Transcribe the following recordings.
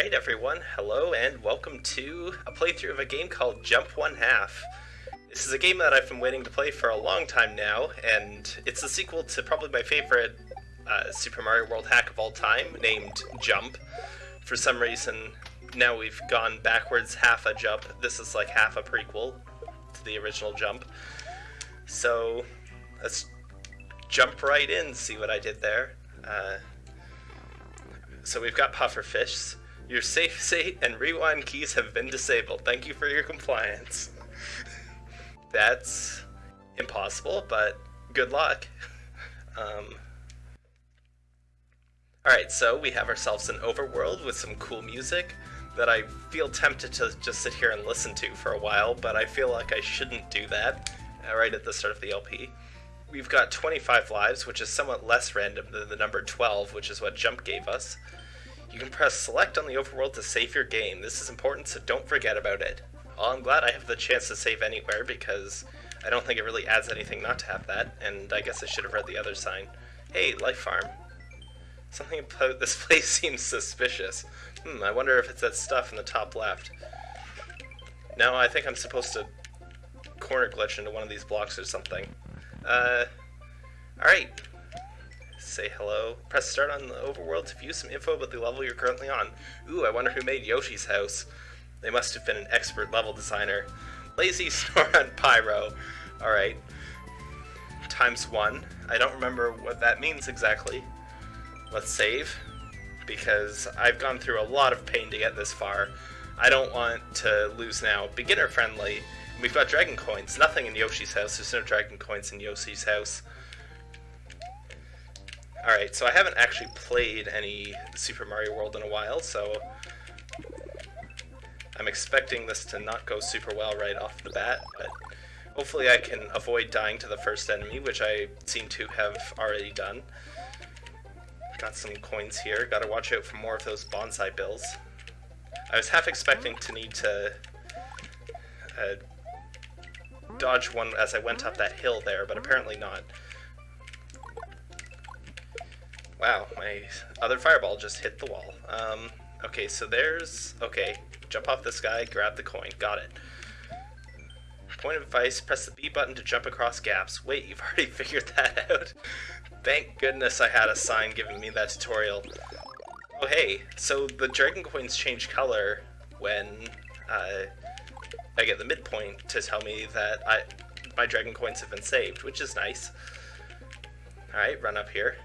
Alright everyone, hello and welcome to a playthrough of a game called Jump One Half. This is a game that I've been waiting to play for a long time now, and it's a sequel to probably my favorite uh, Super Mario World hack of all time, named Jump. For some reason, now we've gone backwards half a jump. This is like half a prequel to the original Jump. So, let's jump right in, see what I did there. Uh, so we've got pufferfish. Your safe state and rewind keys have been disabled. Thank you for your compliance. That's impossible, but good luck. Um, Alright, so we have ourselves an overworld with some cool music that I feel tempted to just sit here and listen to for a while, but I feel like I shouldn't do that uh, right at the start of the LP. We've got 25 lives, which is somewhat less random than the number 12, which is what Jump gave us. You can press select on the overworld to save your game. This is important, so don't forget about it. Well, I'm glad I have the chance to save anywhere because I don't think it really adds anything not to have that, and I guess I should have read the other sign. Hey, Life Farm. Something about this place seems suspicious. Hmm, I wonder if it's that stuff in the top left. No, I think I'm supposed to corner glitch into one of these blocks or something. Uh, alright. Say hello. Press start on the overworld to view some info about the level you're currently on. Ooh, I wonder who made Yoshi's house. They must have been an expert level designer. Lazy snore on Pyro. Alright. Times one. I don't remember what that means exactly. Let's save. Because I've gone through a lot of pain to get this far. I don't want to lose now. Beginner friendly. We've got dragon coins. Nothing in Yoshi's house. There's no dragon coins in Yoshi's house. Alright, so I haven't actually played any Super Mario World in a while, so I'm expecting this to not go super well right off the bat, but hopefully I can avoid dying to the first enemy, which I seem to have already done. Got some coins here, gotta watch out for more of those Banzai Bills. I was half expecting to need to uh, dodge one as I went up that hill there, but apparently not. Wow, my other fireball just hit the wall. Um, okay, so there's... Okay, jump off this guy, grab the coin. Got it. Point of advice, press the B button to jump across gaps. Wait, you've already figured that out. Thank goodness I had a sign giving me that tutorial. Oh hey, so the dragon coins change color when uh, I get the midpoint to tell me that I my dragon coins have been saved, which is nice. Alright, run up here.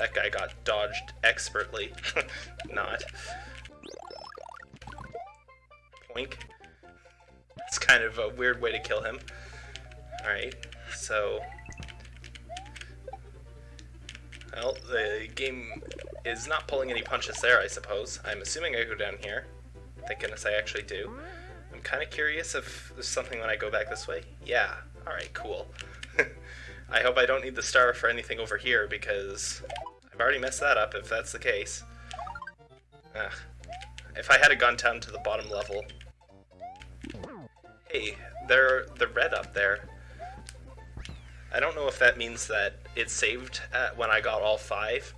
That guy got dodged expertly. Not. Poink. It's kind of a weird way to kill him. Alright, so... Well, the game is not pulling any punches there, I suppose. I'm assuming I go down here. Thank goodness I actually do. I'm kind of curious if there's something when I go back this way. Yeah, alright, cool. I hope I don't need the star for anything over here, because Already messed that up if that's the case. Ugh. If I had gone down to the bottom level... Hey, there, the red up there. I don't know if that means that it saved when I got all five,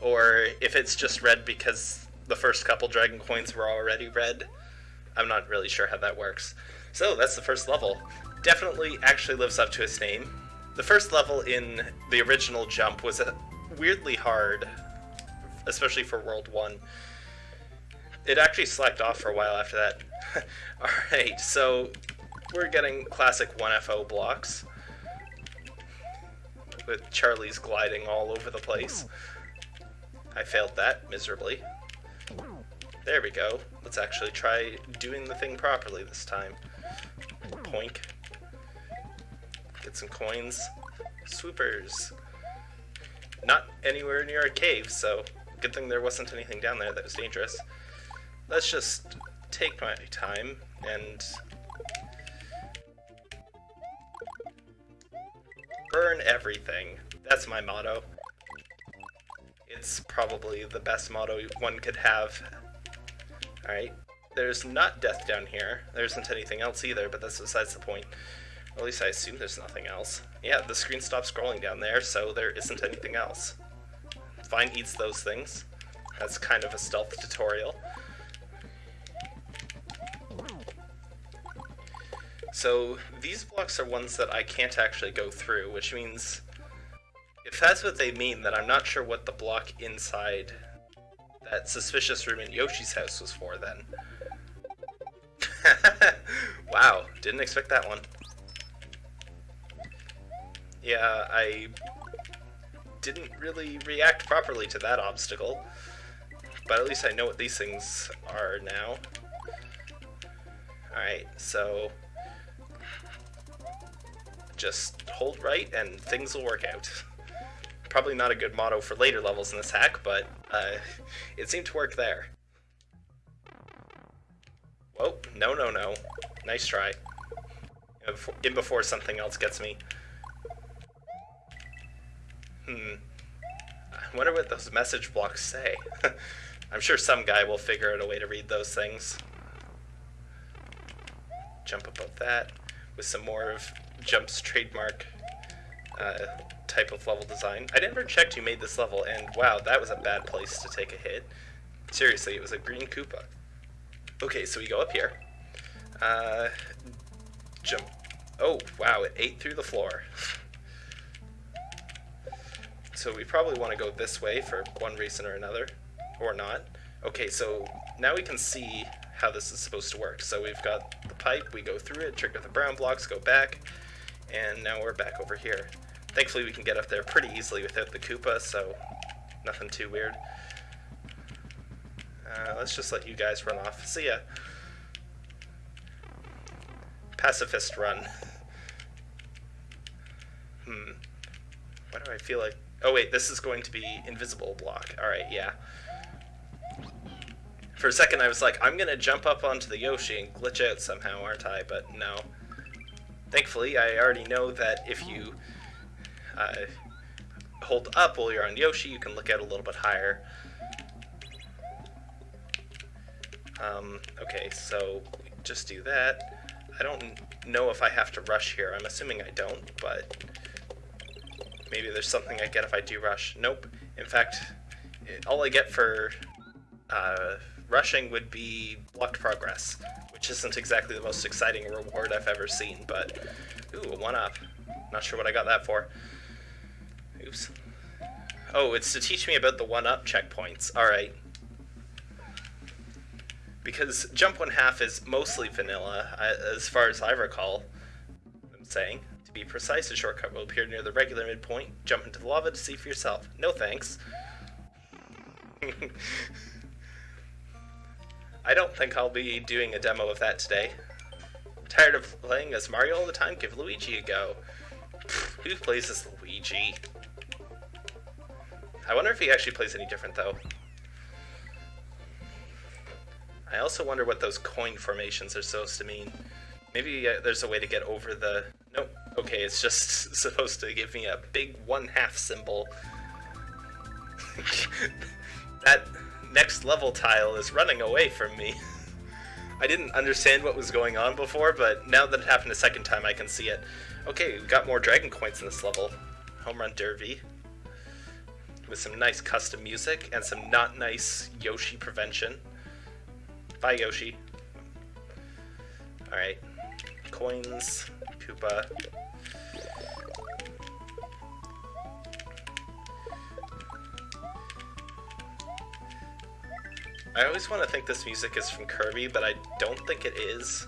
or if it's just red because the first couple dragon coins were already red. I'm not really sure how that works. So, that's the first level. Definitely actually lives up to its name. The first level in the original Jump was a weirdly hard, especially for World 1. It actually slacked off for a while after that. Alright, so we're getting classic 1F0 blocks. With Charlie's gliding all over the place. I failed that miserably. There we go. Let's actually try doing the thing properly this time. Poink. Get some coins. Swoopers not anywhere near a cave, so good thing there wasn't anything down there that was dangerous. Let's just take my time and burn everything. That's my motto. It's probably the best motto one could have. Alright, there's not death down here. There isn't anything else either, but that's besides the point. At least I assume there's nothing else. Yeah, the screen stopped scrolling down there, so there isn't anything else. Fine eats those things. That's kind of a stealth tutorial. So these blocks are ones that I can't actually go through, which means if that's what they mean, then I'm not sure what the block inside that suspicious room in Yoshi's house was for then. wow, didn't expect that one. Yeah, I didn't really react properly to that obstacle. But at least I know what these things are now. Alright, so... Just hold right and things will work out. Probably not a good motto for later levels in this hack, but uh, it seemed to work there. Whoa, no, no, no. Nice try. In before something else gets me. Wonder what those message blocks say. I'm sure some guy will figure out a way to read those things. Jump above that with some more of Jump's trademark uh, type of level design. I never checked who made this level, and wow, that was a bad place to take a hit. Seriously, it was a green Koopa. Okay, so we go up here. Uh, jump. Oh, wow, it ate through the floor. so we probably want to go this way for one reason or another, or not. Okay, so now we can see how this is supposed to work. So we've got the pipe, we go through it, trigger the brown blocks, go back, and now we're back over here. Thankfully we can get up there pretty easily without the Koopa, so nothing too weird. Uh, let's just let you guys run off. See ya. Pacifist run. hmm. Why do I feel like... Oh wait, this is going to be invisible block. Alright, yeah. For a second I was like, I'm gonna jump up onto the Yoshi and glitch out somehow, aren't I? But no. Thankfully, I already know that if you uh, hold up while you're on Yoshi, you can look out a little bit higher. Um, okay, so just do that. I don't know if I have to rush here. I'm assuming I don't, but maybe there's something I get if I do rush. Nope. In fact, all I get for uh, rushing would be blocked progress, which isn't exactly the most exciting reward I've ever seen, but ooh, a one-up. Not sure what I got that for. Oops. Oh, it's to teach me about the one-up checkpoints. Alright because jump one half is mostly vanilla, as far as I recall. I'm saying. To be precise, a shortcut will appear near the regular midpoint. Jump into the lava to see for yourself. No thanks. I don't think I'll be doing a demo of that today. Tired of playing as Mario all the time? Give Luigi a go. Who plays as Luigi? I wonder if he actually plays any different, though. I also wonder what those coin formations are supposed to mean. Maybe uh, there's a way to get over the... Nope. Okay, it's just supposed to give me a big one-half symbol. that next level tile is running away from me. I didn't understand what was going on before, but now that it happened a second time, I can see it. Okay, we got more dragon coins in this level. Home Run Derby. With some nice custom music and some not nice Yoshi prevention. Bye, Yoshi. Alright. Coins. Koopa. I always want to think this music is from Kirby, but I don't think it is.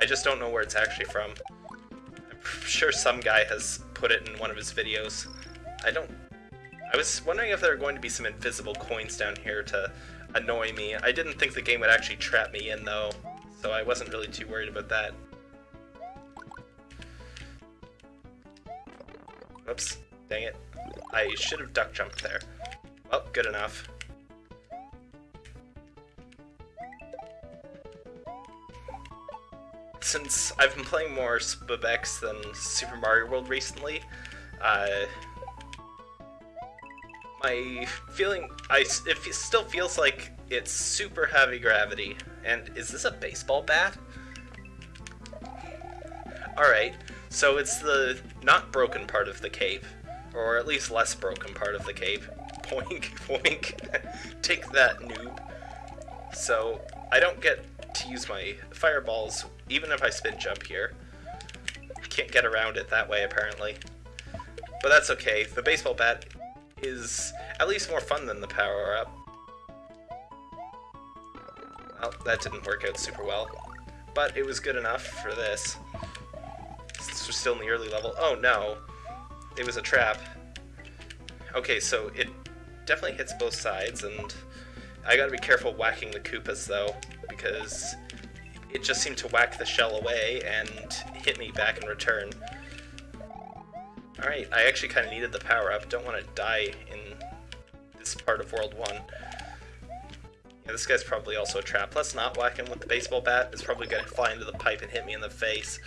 I just don't know where it's actually from. I'm sure some guy has put it in one of his videos. I don't... I was wondering if there are going to be some invisible coins down here to annoy me. I didn't think the game would actually trap me in though, so I wasn't really too worried about that. Oops, dang it. I should have duck jumped there. Oh, good enough. Since I've been playing more SMBX than Super Mario World recently, uh, my feeling, I it still feels like it's super heavy gravity. And is this a baseball bat? Alright, so it's the not broken part of the cave, or at least less broken part of the cave. Poink, poink. Take that, noob. So, I don't get to use my fireballs, even if I spin jump here. I Can't get around it that way, apparently. But that's okay. The baseball bat is at least more fun than the power-up. Well, that didn't work out super well. But it was good enough for this. We're still in the early level. Oh no. It was a trap. Okay, so it definitely hits both sides, and I gotta be careful whacking the Koopas, though, because it just seemed to whack the shell away and hit me back in return. Alright, I actually kind of needed the power-up. Don't want to die in this part of World 1. Yeah, this guy's probably also a trap. Let's not whack him with the baseball bat. It's probably going to fly into the pipe and hit me in the face.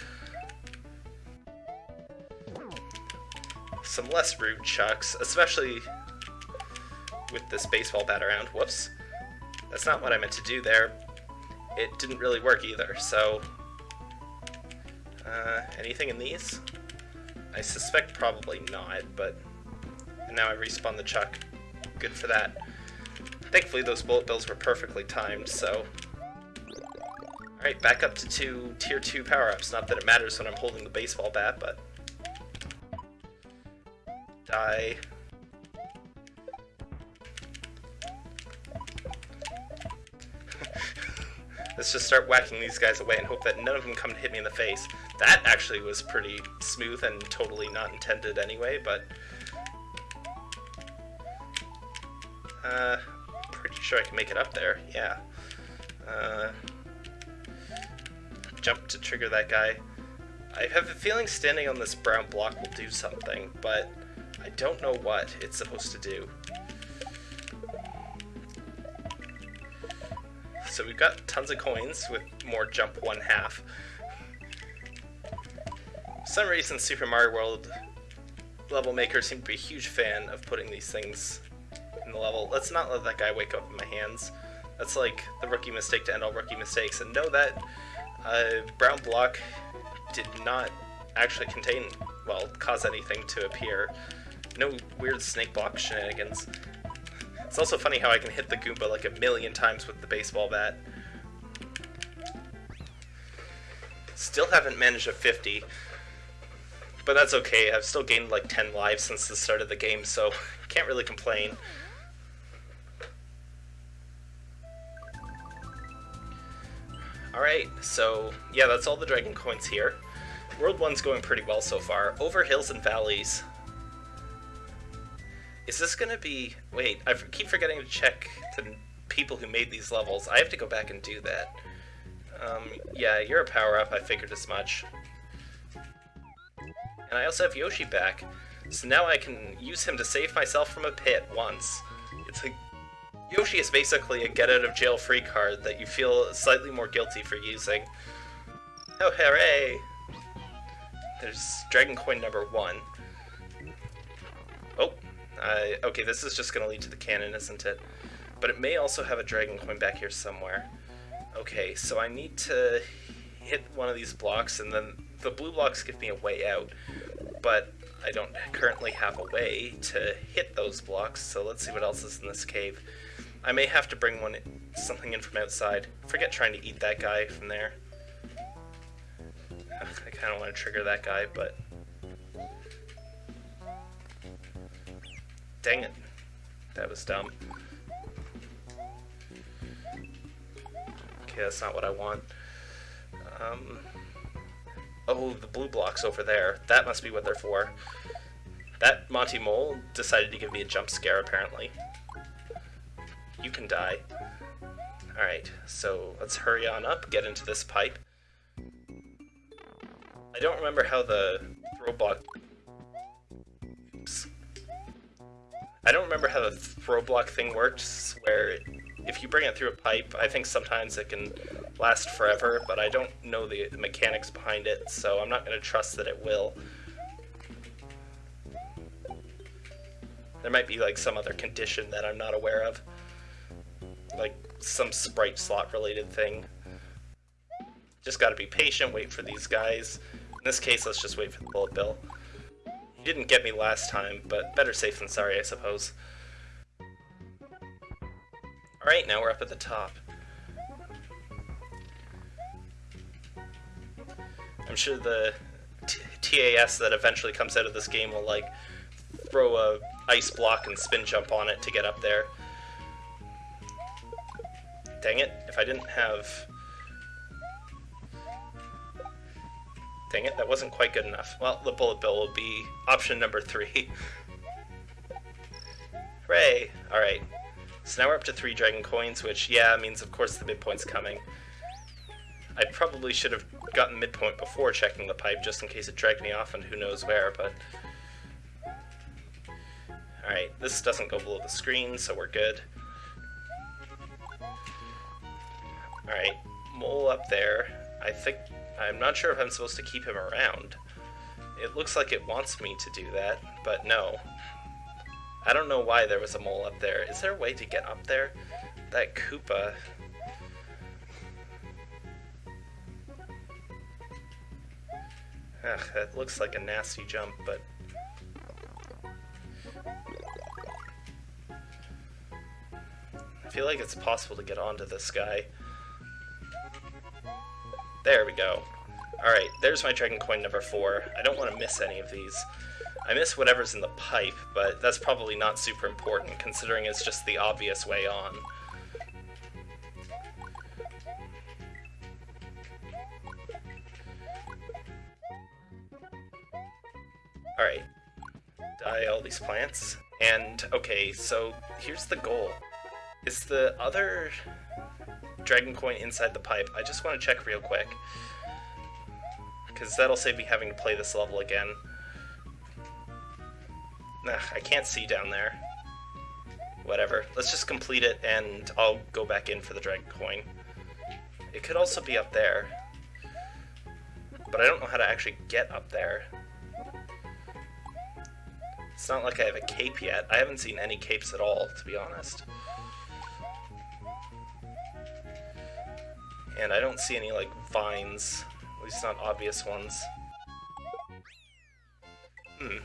Some less rude chucks, especially with this baseball bat around. Whoops. That's not what I meant to do there. It didn't really work either, so... Uh, anything in these? I suspect probably not, but now I respawn the chuck. Good for that. Thankfully those bullet bills were perfectly timed, so... Alright, back up to two tier 2 power-ups. Not that it matters when I'm holding the baseball bat, but... Die. Let's just start whacking these guys away and hope that none of them come to hit me in the face. That actually was pretty smooth and totally not intended anyway, but... Uh, pretty sure I can make it up there, yeah. Uh, jump to trigger that guy. I have a feeling standing on this brown block will do something, but I don't know what it's supposed to do. So we've got tons of coins with more jump one half. For some reason, Super Mario World level makers seem to be a huge fan of putting these things in the level. Let's not let that guy wake up in my hands. That's like the rookie mistake to end all rookie mistakes. And know that uh, brown block did not actually contain, well, cause anything to appear. No weird snake block shenanigans. It's also funny how I can hit the Goomba like a million times with the baseball bat. Still haven't managed a 50, but that's okay. I've still gained like 10 lives since the start of the game, so can't really complain. Alright, so yeah, that's all the Dragon Coins here. World 1's going pretty well so far. Over hills and valleys, is this gonna be... Wait, I keep forgetting to check the people who made these levels. I have to go back and do that. Um, yeah, you're a power-up, I figured as much. And I also have Yoshi back, so now I can use him to save myself from a pit once. It's like... Yoshi is basically a get-out-of-jail-free card that you feel slightly more guilty for using. Oh, hooray! There's Dragon Coin number one. Oh, okay, this is just going to lead to the cannon, isn't it? But it may also have a dragon coin back here somewhere. Okay, so I need to hit one of these blocks, and then the blue blocks give me a way out. But I don't currently have a way to hit those blocks, so let's see what else is in this cave. I may have to bring one something in from outside. Forget trying to eat that guy from there. I kind of want to trigger that guy, but Dang it. That was dumb. Okay, that's not what I want. Um, oh, the blue blocks over there. That must be what they're for. That Monty Mole decided to give me a jump scare, apparently. You can die. Alright, so let's hurry on up, get into this pipe. I don't remember how the block I don't remember how the throw block thing works, where if you bring it through a pipe, I think sometimes it can last forever, but I don't know the, mechanics behind it, so I'm not going to trust that it will. There might be like some other condition that I'm not aware of. Like some sprite slot related thing. Just gotta be patient, wait for these guys. In this case, let's just wait for the bullet bill. Didn't get me last time, but better safe than sorry, I suppose. Alright, now we're up at the top. I'm sure the TAS that eventually comes out of this game will like throw a ice block and spin jump on it to get up there. Dang it, if I didn't have... Dang it, that wasn't quite good enough. Well, the bullet bill will be option number three. Hooray! Alright. So now we're up to three dragon coins, which, yeah, means of course the midpoint's coming. I probably should have gotten midpoint before checking the pipe, just in case it dragged me off and who knows where, but... Alright, this doesn't go below the screen, so we're good. Alright, mole up there. I think... I'm not sure if I'm supposed to keep him around. It looks like it wants me to do that, but no. I don't know why there was a mole up there. Is there a way to get up there? That Koopa... Ugh, that looks like a nasty jump, but... I feel like it's possible to get onto this guy. There we go. Alright, there's my Dragon Coin number 4. I don't want to miss any of these. I miss whatever's in the pipe, but that's probably not super important, considering it's just the obvious way on. Alright. Die all these plants. And, okay, so here's the goal. Is the other dragon coin inside the pipe? I just want to check real quick. Because that'll save me having to play this level again. Ugh, I can't see down there. Whatever. Let's just complete it and I'll go back in for the dragon coin. It could also be up there. But I don't know how to actually get up there. It's not like I have a cape yet. I haven't seen any capes at all, to be honest. And I don't see any, like, vines. At least not obvious ones. Hmm.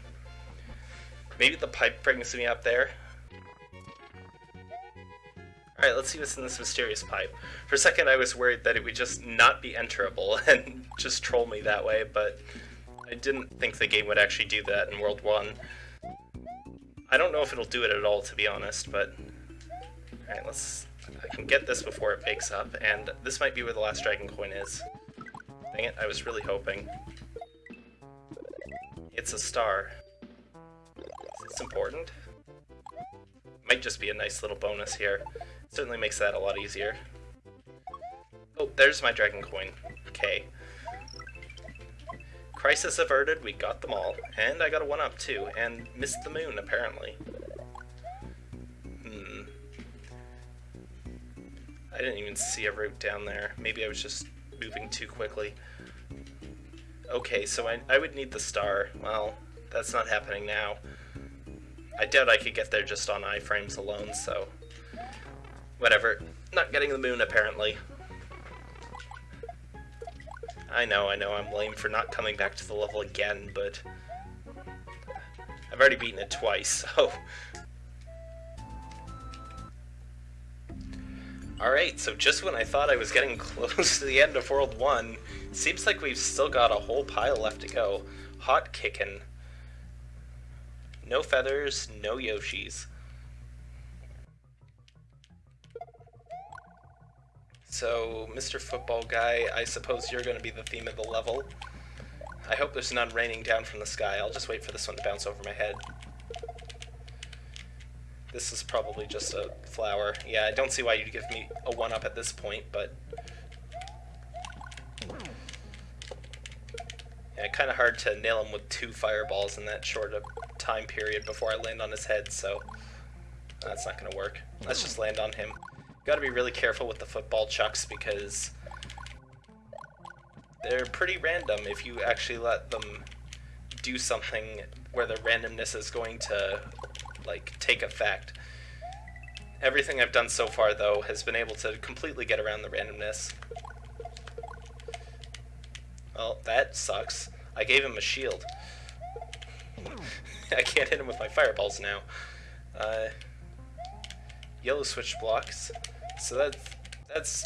Maybe the pipe brings me up there? Alright, let's see what's in this mysterious pipe. For a second I was worried that it would just not be enterable and just troll me that way, but I didn't think the game would actually do that in World 1. I don't know if it'll do it at all, to be honest, but... Alright, let's... I can get this before it bakes up, and this might be where the last dragon coin is. Dang it, I was really hoping. It's a star. It's important. Might just be a nice little bonus here. Certainly makes that a lot easier. Oh, there's my dragon coin. Okay. Crisis averted, we got them all. And I got a 1-up too, and missed the moon, apparently. I didn't even see a route down there. Maybe I was just moving too quickly. Okay, so I, I would need the star. Well, that's not happening now. I doubt I could get there just on iframes alone, so... Whatever. Not getting the moon, apparently. I know, I know, I'm lame for not coming back to the level again, but... I've already beaten it twice, so... Alright, so just when I thought I was getting close to the end of World 1, seems like we've still got a whole pile left to go. Hot kickin'. No feathers, no Yoshis. So, Mr. Football Guy, I suppose you're going to be the theme of the level. I hope there's none raining down from the sky. I'll just wait for this one to bounce over my head. This is probably just a flower. Yeah, I don't see why you'd give me a 1-up at this point, but... Yeah, kind of hard to nail him with two fireballs in that short a time period before I land on his head, so... That's not going to work. Let's just land on him. Gotta be really careful with the football chucks because they're pretty random if you actually let them do something where the randomness is going to like take effect. Everything I've done so far though has been able to completely get around the randomness. Well, that sucks. I gave him a shield. I can't hit him with my fireballs now. Uh, yellow switch blocks. So that's that's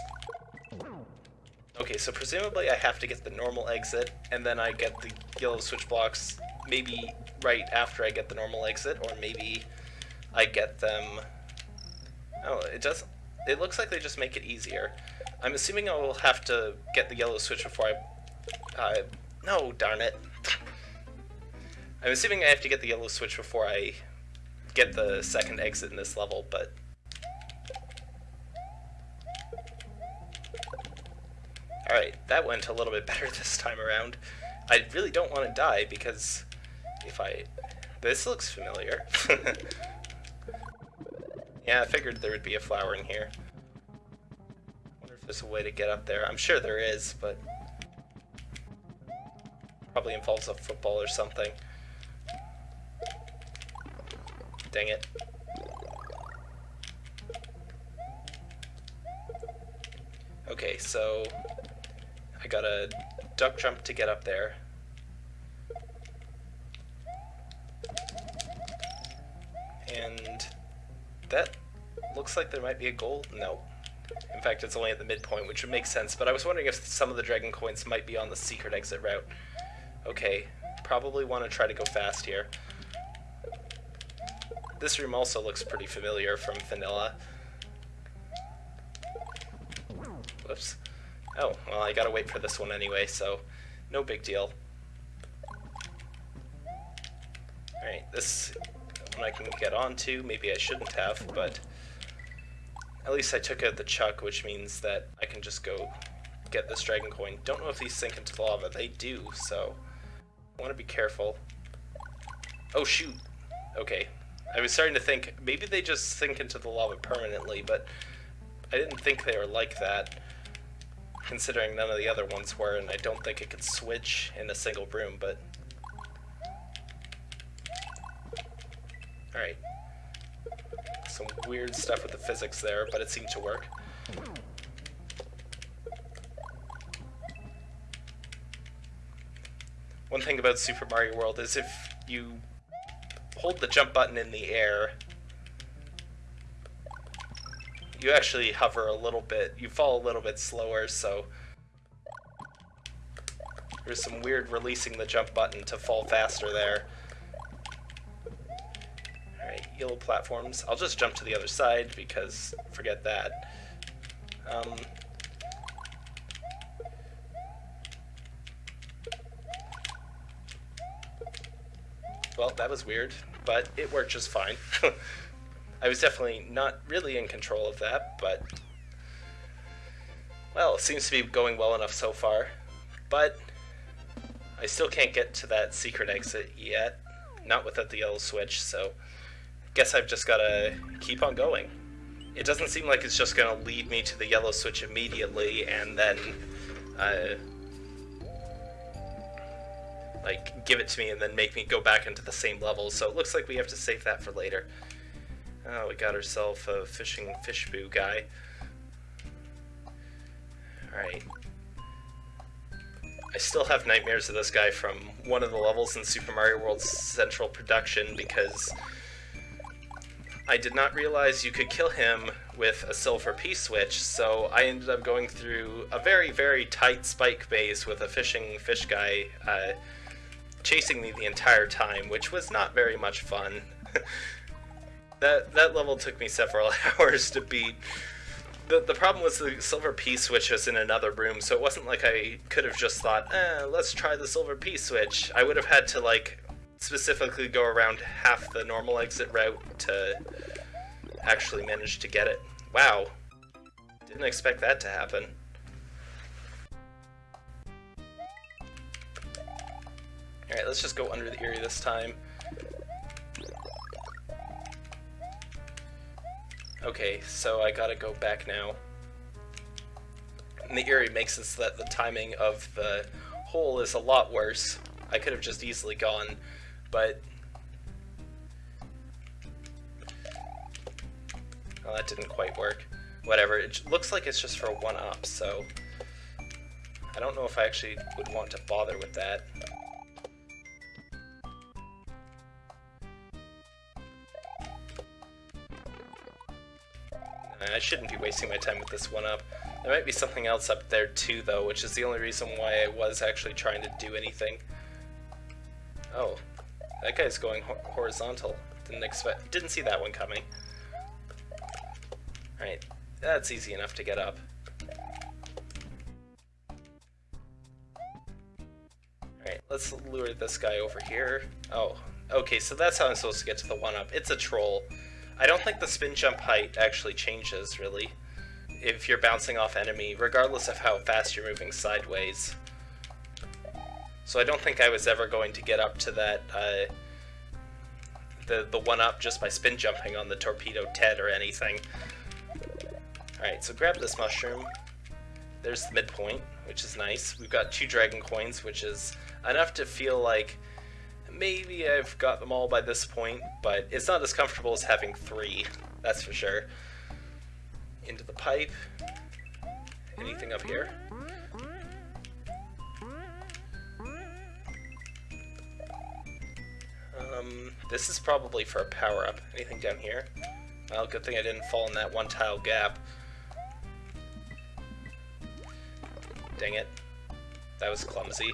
okay. So presumably I have to get the normal exit, and then I get the yellow switch blocks maybe right after I get the normal exit, or maybe I get them. Oh, it does. It looks like they just make it easier. I'm assuming I will have to get the yellow switch before I. Uh, no, darn it. I'm assuming I have to get the yellow switch before I get the second exit in this level, but... Alright, that went a little bit better this time around. I really don't want to die because I... This looks familiar. yeah, I figured there would be a flower in here. wonder if there's a way to get up there. I'm sure there is, but... Probably involves a football or something. Dang it. Okay, so I gotta duck jump to get up there. And that looks like there might be a goal. No. In fact, it's only at the midpoint, which would make sense, but I was wondering if some of the dragon coins might be on the secret exit route. Okay, probably want to try to go fast here. This room also looks pretty familiar from Vanilla. Whoops. Oh, well, I gotta wait for this one anyway, so no big deal. Alright, this one I can get onto. Maybe I shouldn't have, but at least I took out the chuck, which means that I can just go get this dragon coin. Don't know if these sink into the lava. They do, so I want to be careful. Oh, shoot. Okay, I was starting to think maybe they just sink into the lava permanently, but I didn't think they were like that, considering none of the other ones were, and I don't think it could switch in a single room, but... Alright. Some weird stuff with the physics there, but it seemed to work. One thing about Super Mario World is if you hold the jump button in the air, you actually hover a little bit, you fall a little bit slower, so there's some weird releasing the jump button to fall faster there. Yellow platforms. I'll just jump to the other side because forget that. Um, well, that was weird but it worked just fine. I was definitely not really in control of that, but well, it seems to be going well enough so far. But I still can't get to that secret exit yet, not without the yellow switch, so guess I've just gotta keep on going. It doesn't seem like it's just gonna lead me to the yellow switch immediately and then uh, like give it to me and then make me go back into the same level. So it looks like we have to save that for later. Oh, we got ourselves a fishing fish boo guy. Alright. I still have nightmares of this guy from one of the levels in Super Mario World Central Production because I did not realize you could kill him with a silver P-switch, so I ended up going through a very, very tight spike maze with a fishing fish guy uh, chasing me the entire time, which was not very much fun. that that level took me several hours to beat. The, the problem was the silver P-switch was in another room, so it wasn't like I could have just thought, eh, let's try the silver P-switch. I would have had to, like, specifically go around half the normal exit route to actually manage to get it. Wow. Didn't expect that to happen. Alright, let's just go under the Eerie this time. Okay, so I gotta go back now. And the Eerie makes it so that the timing of the hole is a lot worse. I could have just easily gone, but... Well, that didn't quite work. Whatever, it looks like it's just for one-up, so... I don't know if I actually would want to bother with that. I shouldn't be wasting my time with this one up. There might be something else up there too, though, which is the only reason why I was actually trying to do anything. Oh, that guy's going ho horizontal. Didn't expect, didn't see that one coming. Alright, that's easy enough to get up. Alright, let's lure this guy over here. Oh, okay, so that's how I'm supposed to get to the one-up. It's a troll. I don't think the spin jump height actually changes, really, if you're bouncing off enemy, regardless of how fast you're moving sideways. So I don't think I was ever going to get up to that, uh, the, the one-up just by spin jumping on the Torpedo Ted or anything. Alright, so grab this mushroom. There's the midpoint, which is nice. We've got two dragon coins, which is enough to feel like maybe I've got them all by this point, but it's not as comfortable as having three, that's for sure. Into the pipe. Anything up here? Um, this is probably for a power-up. Anything down here? Well, good thing I didn't fall in that one tile gap. Dang it. That was clumsy.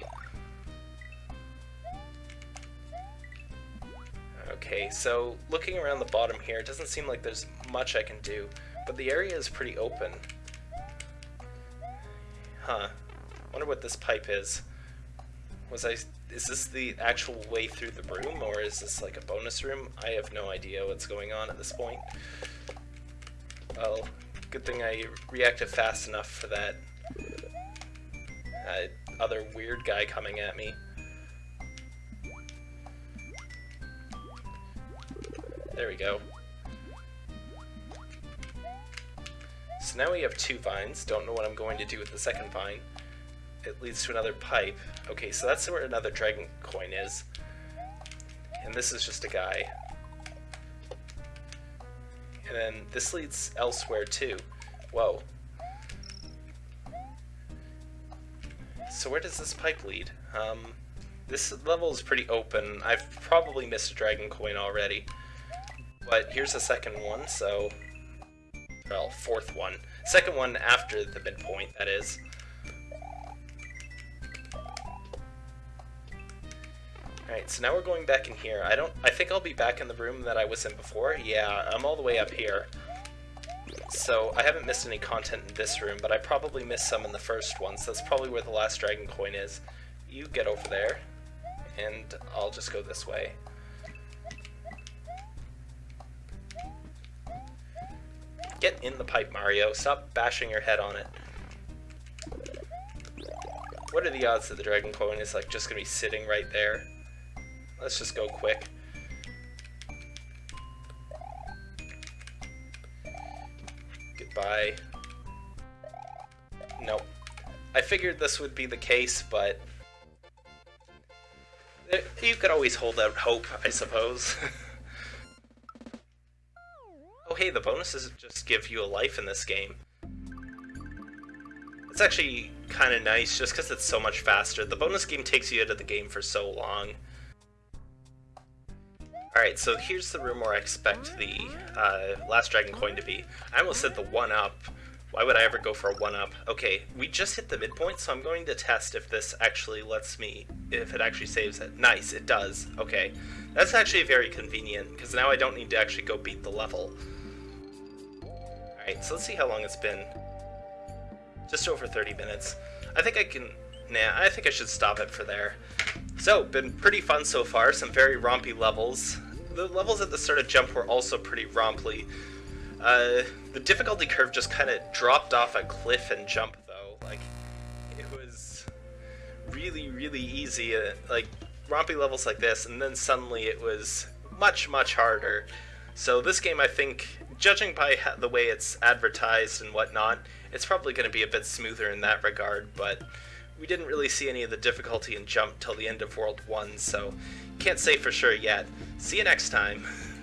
Okay, so looking around the bottom here, it doesn't seem like there's much I can do, but the area is pretty open. Huh. Wonder what this pipe is. Was I... Is this the actual way through the room, or is this like a bonus room? I have no idea what's going on at this point. Well, good thing I reacted fast enough for that uh, other weird guy coming at me. There we go. So now we have two vines. Don't know what I'm going to do with the second vine. It leads to another pipe. Okay, so that's where another dragon coin is. And this is just a guy. And then this leads elsewhere too. Whoa. So where does this pipe lead? Um, this level is pretty open. I've probably missed a dragon coin already. But here's the second one, so... Well, fourth one. Second one after the midpoint, that is. Alright, so now we're going back in here. I don't... I think I'll be back in the room that I was in before. Yeah, I'm all the way up here. So, I haven't missed any content in this room, but I probably missed some in the first one, so that's probably where the last dragon coin is. You get over there, and I'll just go this way. Get in the pipe, Mario. Stop bashing your head on it. What are the odds that the Dragon Coin is like just gonna be sitting right there? Let's just go quick. Goodbye. Nope. I figured this would be the case, but... You could always hold out hope, I suppose. Oh hey, the bonuses just give you a life in this game. It's actually kind of nice just because it's so much faster. The bonus game takes you out of the game for so long. Alright, so here's the room where I expect the uh, Last Dragon coin to be. I almost said the 1-up. Why would I ever go for a 1-up? Okay, we just hit the midpoint, so I'm going to test if this actually lets me, if it actually saves it. Nice, it does. Okay. That's actually very convenient, because now I don't need to actually go beat the level. Alright, so let's see how long it's been. Just over 30 minutes. I think I can... Nah, I think I should stop it for there. So, been pretty fun so far. Some very rompy levels. The levels at the start of Jump were also pretty rompy. Uh, the difficulty curve just kind of dropped off a cliff and Jump, though. Like, it was really, really easy. Uh, like, rompy levels like this, and then suddenly it was much, much harder. So this game, I think, judging by the way it's advertised and whatnot, it's probably going to be a bit smoother in that regard, but we didn't really see any of the difficulty in Jump till the end of World 1, so can't say for sure yet. See you next time.